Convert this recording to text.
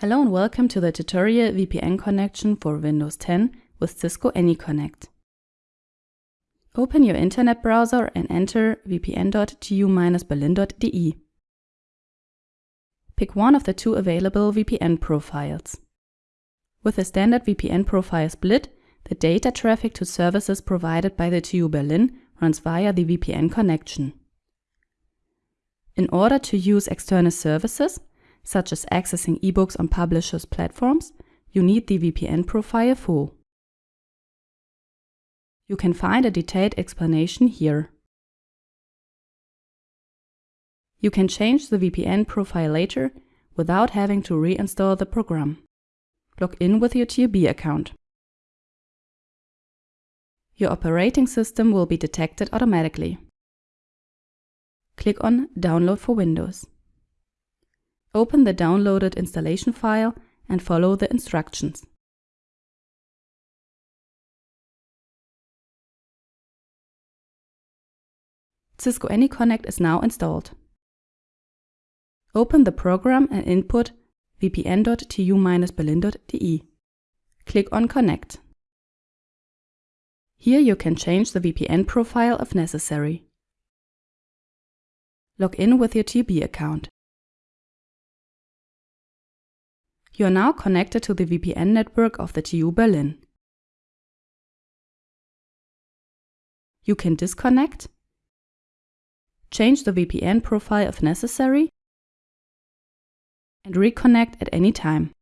Hello and welcome to the tutorial VPN connection for Windows 10 with Cisco AnyConnect. Open your internet browser and enter vpn.tu-berlin.de. Pick one of the two available VPN profiles. With a standard VPN profile split, the data traffic to services provided by the TU Berlin runs via the VPN connection. In order to use external services, such as accessing ebooks on publishers' platforms, you need the VPN profile full. You can find a detailed explanation here. You can change the VPN profile later without having to reinstall the program. Log in with your TUB account. Your operating system will be detected automatically. Click on Download for Windows. Open the downloaded installation file and follow the instructions. Cisco AnyConnect is now installed. Open the program and input vpn.tu-berlin.de. Click on Connect. Here you can change the VPN profile if necessary. Log in with your TUB account. You are now connected to the VPN network of the TU Berlin. You can disconnect, change the VPN profile if necessary, and reconnect at any time.